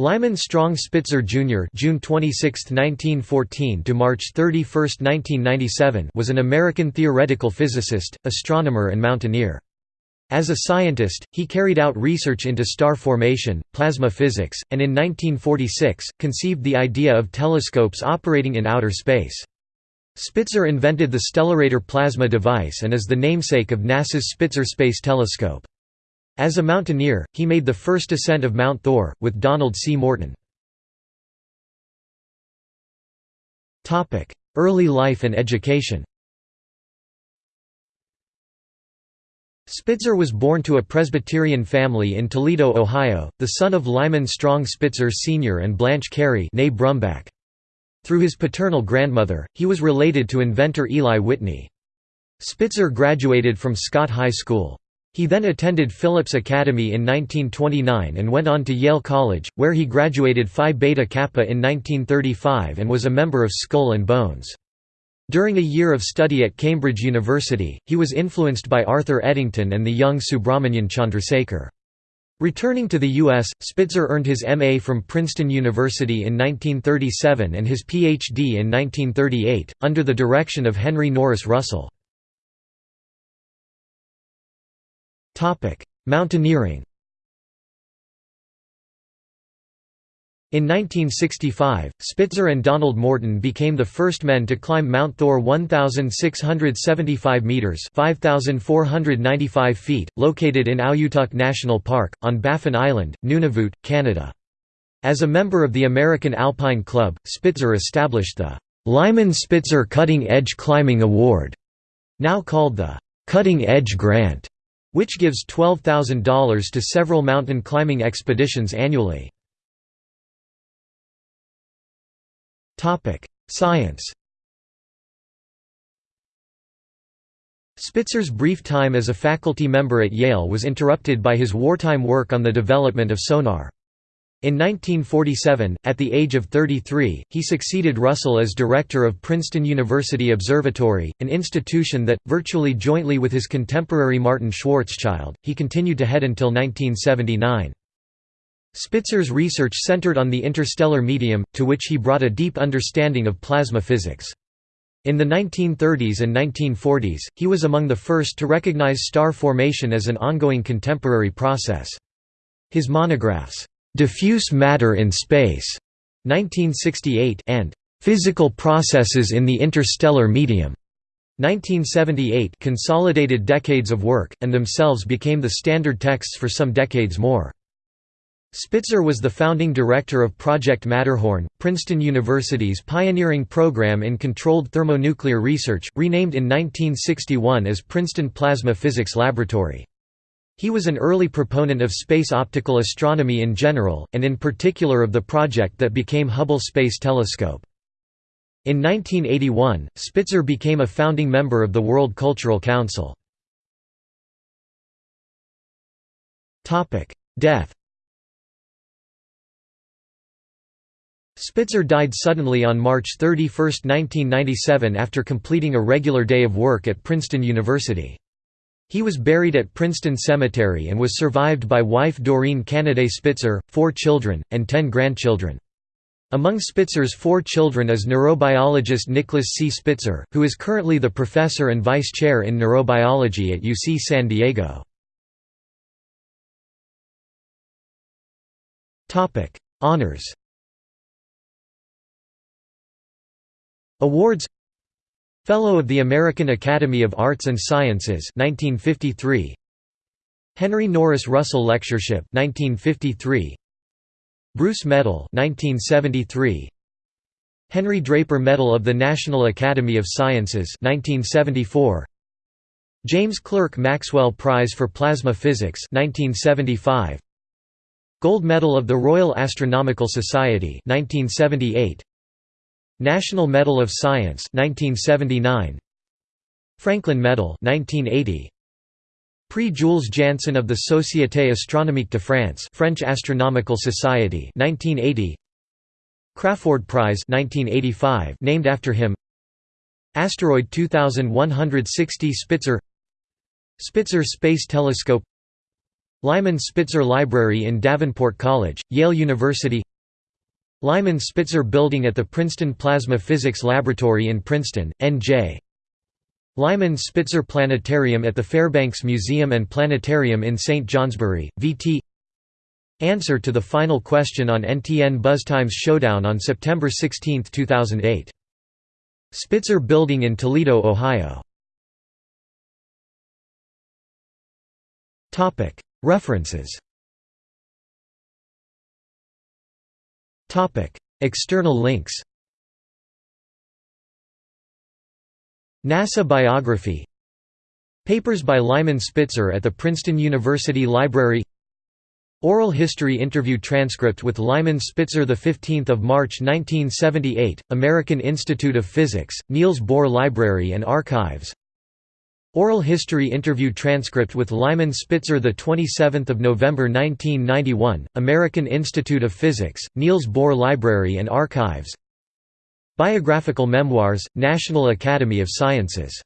Lyman Strong Spitzer Jr. (June 26, 1914 to March 31, 1997) was an American theoretical physicist, astronomer and mountaineer. As a scientist, he carried out research into star formation, plasma physics, and in 1946, conceived the idea of telescopes operating in outer space. Spitzer invented the Stellarator plasma device and is the namesake of NASA's Spitzer Space Telescope. As a mountaineer, he made the first ascent of Mount Thor, with Donald C. Morton. Early life and education Spitzer was born to a Presbyterian family in Toledo, Ohio, the son of Lyman Strong Spitzer Sr. and Blanche Carey Through his paternal grandmother, he was related to inventor Eli Whitney. Spitzer graduated from Scott High School. He then attended Phillips Academy in 1929 and went on to Yale College, where he graduated Phi Beta Kappa in 1935 and was a member of Skull and Bones. During a year of study at Cambridge University, he was influenced by Arthur Eddington and the young Subrahmanyan Chandrasekhar. Returning to the U.S., Spitzer earned his M.A. from Princeton University in 1937 and his Ph.D. in 1938, under the direction of Henry Norris Russell. Mountaineering In 1965, Spitzer and Donald Morton became the first men to climb Mount Thor 1,675 metres 5,495 feet, located in Auyuittuq National Park, on Baffin Island, Nunavut, Canada. As a member of the American Alpine Club, Spitzer established the Lyman Spitzer Cutting Edge Climbing Award, now called the Cutting Edge Grant which gives $12,000 to several mountain climbing expeditions annually. Science Spitzer's brief time as a faculty member at Yale was interrupted by his wartime work on the development of sonar. In 1947, at the age of 33, he succeeded Russell as director of Princeton University Observatory, an institution that, virtually jointly with his contemporary Martin Schwarzschild, he continued to head until 1979. Spitzer's research centered on the interstellar medium, to which he brought a deep understanding of plasma physics. In the 1930s and 1940s, he was among the first to recognize star formation as an ongoing contemporary process. His monographs, Diffuse Matter in Space 1968 and Physical Processes in the Interstellar Medium 1978 consolidated decades of work, and themselves became the standard texts for some decades more. Spitzer was the founding director of Project Matterhorn, Princeton University's pioneering program in controlled thermonuclear research, renamed in 1961 as Princeton Plasma Physics Laboratory. He was an early proponent of space optical astronomy in general, and in particular of the project that became Hubble Space Telescope. In 1981, Spitzer became a founding member of the World Cultural Council. Death Spitzer died suddenly on March 31, 1997 after completing a regular day of work at Princeton University. He was buried at Princeton Cemetery and was survived by wife Doreen Canaday Spitzer, four children, and ten grandchildren. Among Spitzer's four children is neurobiologist Nicholas C. Spitzer, who is currently the professor and vice chair in neurobiology at UC San Diego. Honors Awards Fellow of the American Academy of Arts and Sciences 1953 Henry Norris Russell Lectureship 1953 Bruce Medal 1973 Henry Draper Medal of the National Academy of Sciences 1974 James Clerk Maxwell Prize for Plasma Physics 1975 Gold Medal of the Royal Astronomical Society 1978 National Medal of Science 1979 Franklin Medal 1980 Prix Jules Janssen of the Société Astronomique de France French Astronomical Society 1980 Crafoord Prize 1985 named after him. Asteroid 2160 Spitzer. Spitzer Space Telescope. Lyman Spitzer Library in Davenport College, Yale University Lyman Spitzer Building at the Princeton Plasma Physics Laboratory in Princeton, N.J. Lyman Spitzer Planetarium at the Fairbanks Museum and Planetarium in St. Johnsbury, VT Answer to the final question on NTN BuzzTimes Showdown on September 16, 2008. Spitzer Building in Toledo, Ohio. References External links NASA biography Papers by Lyman Spitzer at the Princeton University Library Oral history interview transcript with Lyman Spitzer 15 March 1978, American Institute of Physics, Niels Bohr Library and Archives Oral history interview transcript with Lyman Spitzer 27 November 1991, American Institute of Physics, Niels Bohr Library and Archives. Biographical Memoirs, National Academy of Sciences